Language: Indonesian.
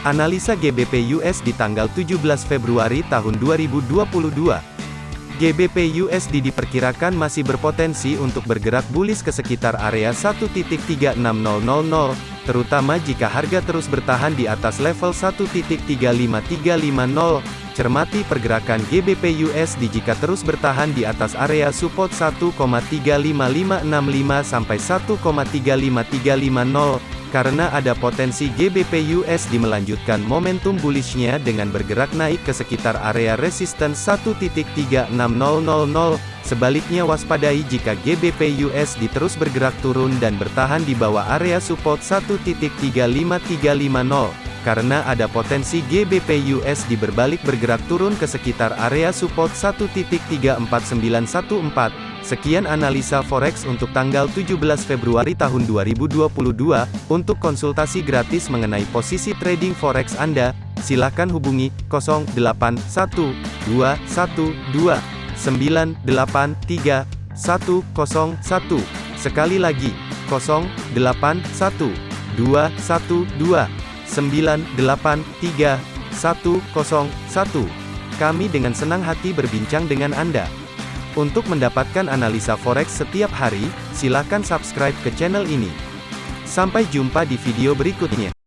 Analisa GBP USD tanggal 17 Februari tahun 2022. GBP USD diperkirakan masih berpotensi untuk bergerak bullish ke sekitar area 1.36000, terutama jika harga terus bertahan di atas level 1.35350. Cermati pergerakan GBP USD jika terus bertahan di atas area support 1,35565 sampai 1,35350 karena ada potensi GBP USD melanjutkan momentum bullishnya dengan bergerak naik ke sekitar area resisten 1.36000. Sebaliknya waspadai jika GBP USD terus bergerak turun dan bertahan di bawah area support 1.35350 karena ada potensi GBP USD berbalik bergerak turun ke sekitar area support 1.34914. Sekian analisa forex untuk tanggal 17 Februari tahun 2022. Untuk konsultasi gratis mengenai posisi trading forex Anda, silakan hubungi 081212983101. Sekali lagi, 081212983101. Kami dengan senang hati berbincang dengan Anda. Untuk mendapatkan analisa forex setiap hari, silakan subscribe ke channel ini. Sampai jumpa di video berikutnya.